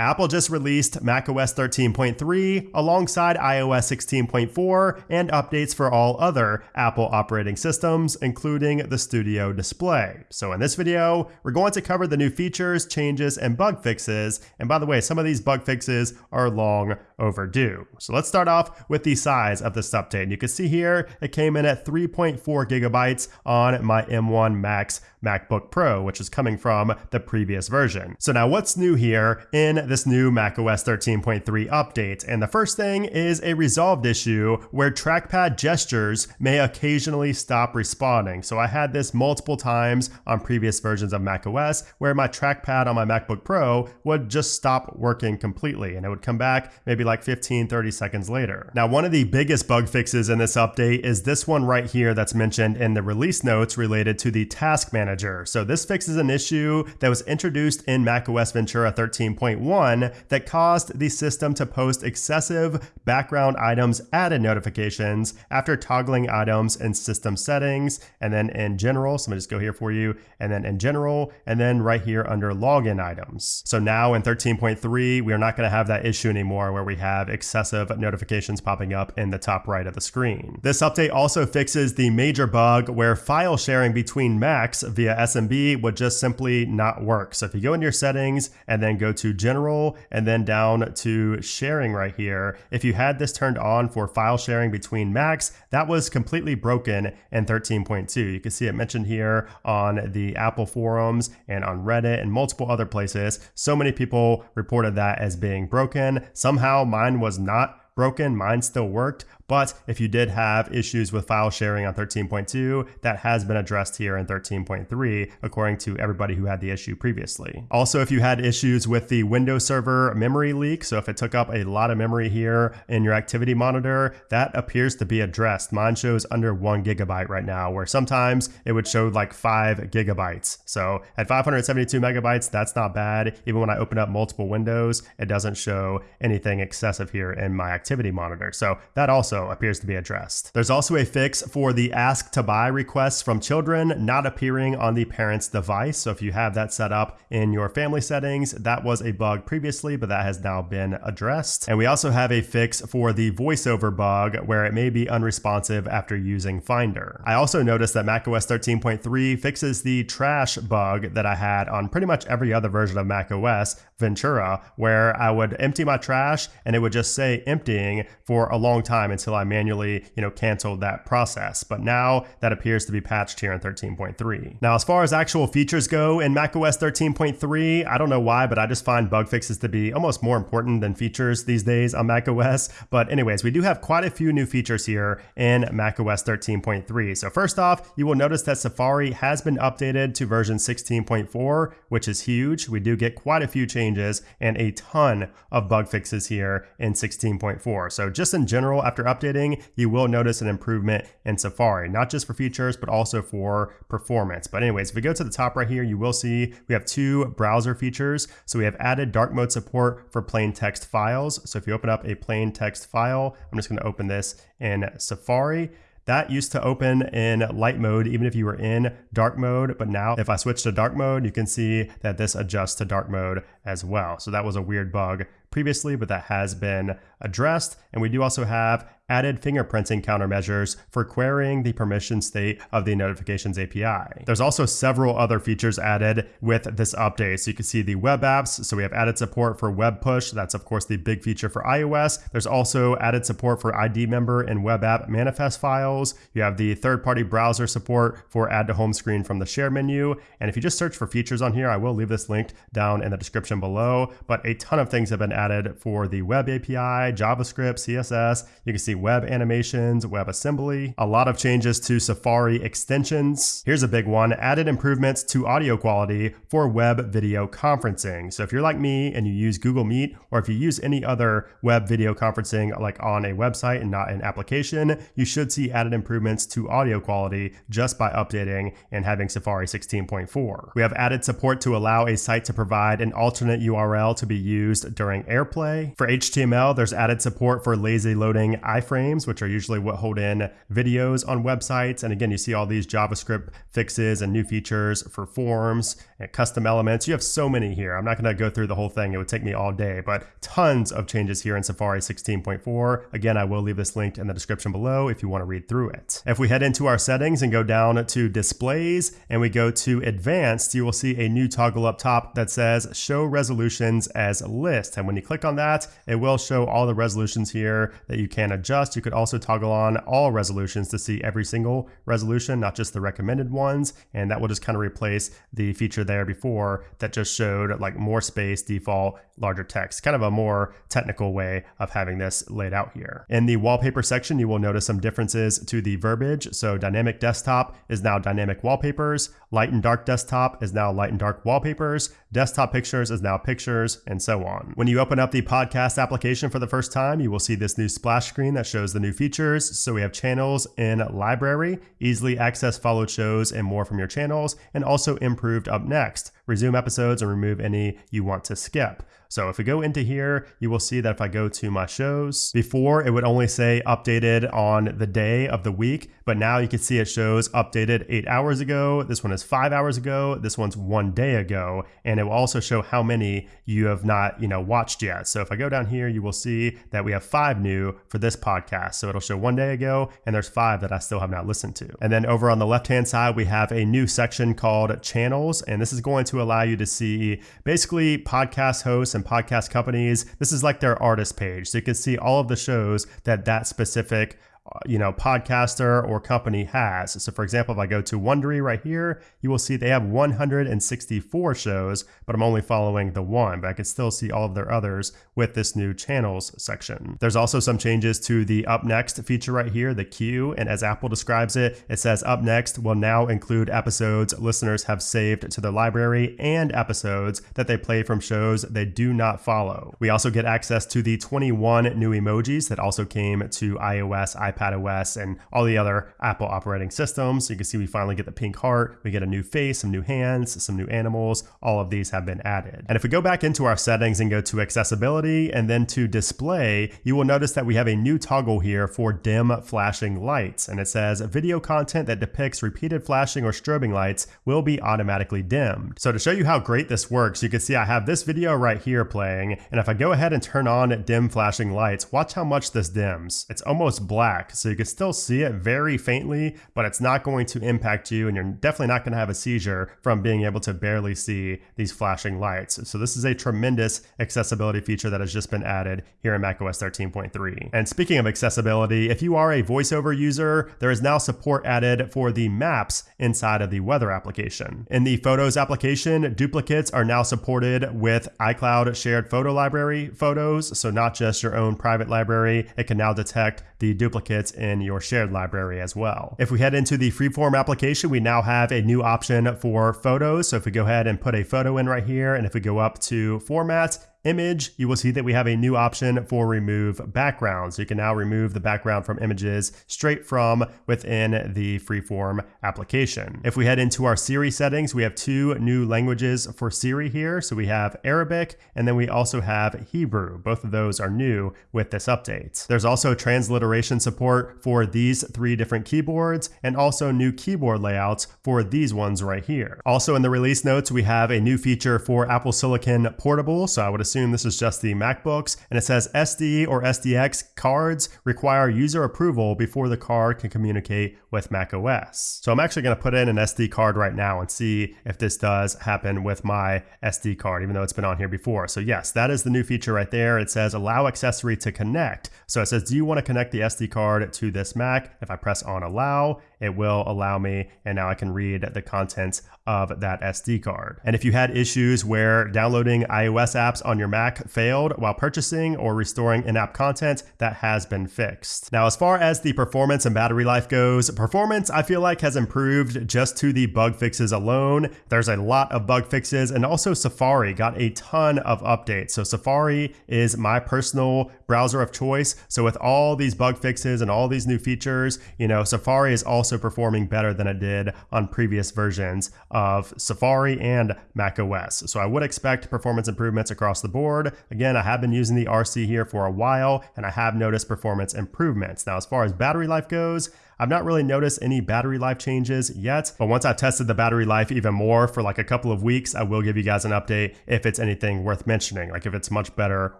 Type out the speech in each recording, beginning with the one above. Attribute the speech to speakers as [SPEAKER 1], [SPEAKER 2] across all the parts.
[SPEAKER 1] Apple just released macOS 13.3 alongside iOS 16.4 and updates for all other Apple operating systems, including the Studio display. So in this video, we're going to cover the new features, changes, and bug fixes. And by the way, some of these bug fixes are long overdue. So let's start off with the size of this update. And You can see here, it came in at 3.4 gigabytes on my M1 Max MacBook Pro, which is coming from the previous version. So now what's new here in this new macOS 13.3 update? And the first thing is a resolved issue where trackpad gestures may occasionally stop responding. So I had this multiple times on previous versions of macOS where my trackpad on my MacBook Pro would just stop working completely and it would come back maybe like 15, 30 seconds later. Now, one of the biggest bug fixes in this update is this one right here that's mentioned in the release notes related to the task manager. So this fixes an issue that was introduced in macOS Ventura 13.1 that caused the system to post excessive background items added notifications after toggling items in system settings and then in general. So I'm gonna just go here for you and then in general and then right here under login items. So now in 13.3, we are not gonna have that issue anymore where we have excessive notifications popping up in the top right of the screen. This update also fixes the major bug where file sharing between Macs via SMB would just simply not work. So if you go into your settings and then go to general and then down to sharing right here, if you had this turned on for file sharing between Macs, that was completely broken in 13.2. You can see it mentioned here on the Apple forums and on Reddit and multiple other places. So many people reported that as being broken. Somehow mine was not broken, mine still worked, but if you did have issues with file sharing on 13.2, that has been addressed here in 13.3, according to everybody who had the issue previously. Also, if you had issues with the Windows Server memory leak, so if it took up a lot of memory here in your activity monitor, that appears to be addressed. Mine shows under one gigabyte right now, where sometimes it would show like five gigabytes. So at 572 megabytes, that's not bad. Even when I open up multiple windows, it doesn't show anything excessive here in my activity monitor. So that also appears to be addressed. There's also a fix for the ask to buy requests from children not appearing on the parent's device. So if you have that set up in your family settings, that was a bug previously, but that has now been addressed. And we also have a fix for the voiceover bug where it may be unresponsive after using Finder. I also noticed that macOS 13.3 fixes the trash bug that I had on pretty much every other version of macOS Ventura, where I would empty my trash and it would just say emptying for a long time until I manually, you know, canceled that process. But now that appears to be patched here in 13.3. Now, as far as actual features go in macOS 13.3, I don't know why, but I just find bug fixes to be almost more important than features these days on macOS. But anyways, we do have quite a few new features here in macOS 13.3. So first off, you will notice that Safari has been updated to version 16.4, which is huge. We do get quite a few changes and a ton of bug fixes here in 16.4. So just in general, after updating, you will notice an improvement in Safari, not just for features, but also for performance. But anyways, if we go to the top right here, you will see we have two browser features. So we have added dark mode support for plain text files. So if you open up a plain text file, I'm just gonna open this in Safari. That used to open in light mode even if you were in dark mode, but now if I switch to dark mode, you can see that this adjusts to dark mode as well. So that was a weird bug previously, but that has been addressed. And we do also have added fingerprinting countermeasures for querying the permission state of the notifications API. There's also several other features added with this update. So you can see the web apps. So we have added support for web push. That's of course the big feature for iOS. There's also added support for ID member and web app manifest files. You have the third party browser support for add to home screen from the share menu. And if you just search for features on here, I will leave this linked down in the description below, but a ton of things have been added for the web API, JavaScript, CSS. You can see web animations, WebAssembly, a lot of changes to Safari extensions. Here's a big one, added improvements to audio quality for web video conferencing. So if you're like me and you use Google Meet, or if you use any other web video conferencing like on a website and not an application, you should see added improvements to audio quality just by updating and having Safari 16.4. We have added support to allow a site to provide an alternate URL to be used during AirPlay. For HTML, there's added support for lazy loading iframes, which are usually what hold in videos on websites. And again, you see all these JavaScript fixes and new features for forms and custom elements. You have so many here. I'm not going to go through the whole thing. It would take me all day, but tons of changes here in Safari 16.4. Again, I will leave this linked in the description below if you want to read through it. If we head into our settings and go down to displays and we go to advanced, you will see a new toggle up top that says show resolutions as list. And when you click on that, it will show all the resolutions here that you can adjust. You could also toggle on all resolutions to see every single resolution, not just the recommended ones. And that will just kind of replace the feature there before that just showed like more space, default, larger text, kind of a more technical way of having this laid out here. In the wallpaper section, you will notice some differences to the verbiage. So dynamic desktop is now dynamic wallpapers, light and dark desktop is now light and dark wallpapers, desktop pictures is now pictures, and so on. When you open up the podcast application for the first time, you will see this new splash screen that shows the new features. So we have channels in library, easily access followed shows and more from your channels, and also improved up next resume episodes and remove any you want to skip. So if we go into here, you will see that if I go to my shows, before it would only say updated on the day of the week, but now you can see it shows updated eight hours ago. This one is five hours ago. This one's one day ago. And it will also show how many you have not, you know, watched yet. So if I go down here, you will see that we have five new for this podcast. So it'll show one day ago and there's five that I still have not listened to. And then over on the left-hand side, we have a new section called channels. And this is going to allow you to see basically podcast hosts and podcast companies. This is like their artist page. So you can see all of the shows that that specific you know, podcaster or company has. So for example, if I go to Wondery right here, you will see they have 164 shows, but I'm only following the one, but I can still see all of their others with this new channels section. There's also some changes to the up next feature right here, the queue. And as Apple describes it, it says up next will now include episodes listeners have saved to their library and episodes that they play from shows they do not follow. We also get access to the 21 new emojis that also came to iOS, iPad, iPadOS, and all the other Apple operating systems. So you can see we finally get the pink heart, we get a new face, some new hands, some new animals. All of these have been added. And if we go back into our settings and go to accessibility and then to display, you will notice that we have a new toggle here for dim flashing lights. And it says video content that depicts repeated flashing or strobing lights will be automatically dimmed. So to show you how great this works, you can see I have this video right here playing. And if I go ahead and turn on dim flashing lights, watch how much this dims. It's almost black so you can still see it very faintly, but it's not going to impact you and you're definitely not going to have a seizure from being able to barely see these flashing lights. So this is a tremendous accessibility feature that has just been added here in macOS 13.3. And speaking of accessibility, if you are a voiceover user, there is now support added for the maps inside of the weather application. In the Photos application, duplicates are now supported with iCloud shared photo library photos, so not just your own private library. It can now detect the duplicates in your shared library as well. If we head into the freeform application, we now have a new option for photos. So if we go ahead and put a photo in right here, and if we go up to formats, image, you will see that we have a new option for remove background. So you can now remove the background from images straight from within the freeform application. If we head into our Siri settings, we have two new languages for Siri here. So we have Arabic and then we also have Hebrew. Both of those are new with this update. There's also transliteration support for these three different keyboards and also new keyboard layouts for these ones right here. Also in the release notes, we have a new feature for Apple Silicon Portable. So I would assume this is just the MacBooks, and it says SD or SDX cards require user approval before the card can communicate with macOS. So I'm actually going to put in an SD card right now and see if this does happen with my SD card, even though it's been on here before. So yes, that is the new feature right there. It says allow accessory to connect. So it says, do you want to connect the SD card to this Mac? If I press on allow, it will allow me, and now I can read the contents of that SD card. And if you had issues where downloading iOS apps on your Mac failed while purchasing or restoring in-app content, that has been fixed. Now, as far as the performance and battery life goes, performance I feel like has improved just to the bug fixes alone. There's a lot of bug fixes and also Safari got a ton of updates. So Safari is my personal browser of choice. So with all these bug fixes and all these new features, you know, Safari is also also performing better than it did on previous versions of Safari and macOS. So I would expect performance improvements across the board. Again, I have been using the RC here for a while and I have noticed performance improvements. Now, as far as battery life goes, I've not really noticed any battery life changes yet, but once I've tested the battery life even more for like a couple of weeks, I will give you guys an update if it's anything worth mentioning, like if it's much better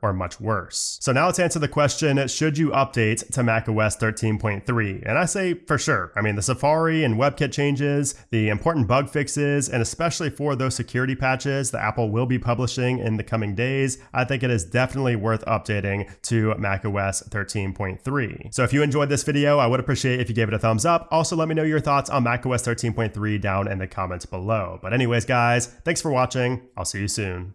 [SPEAKER 1] or much worse. So now let's answer the question, should you update to macOS 13.3? And I say for sure. I mean, the Safari and WebKit changes, the important bug fixes, and especially for those security patches that Apple will be publishing in the coming days, I think it is definitely worth updating to macOS 13.3. So if you enjoyed this video, I would appreciate if you gave give it a thumbs up. Also, let me know your thoughts on macOS 13.3 down in the comments below. But anyways, guys, thanks for watching. I'll see you soon.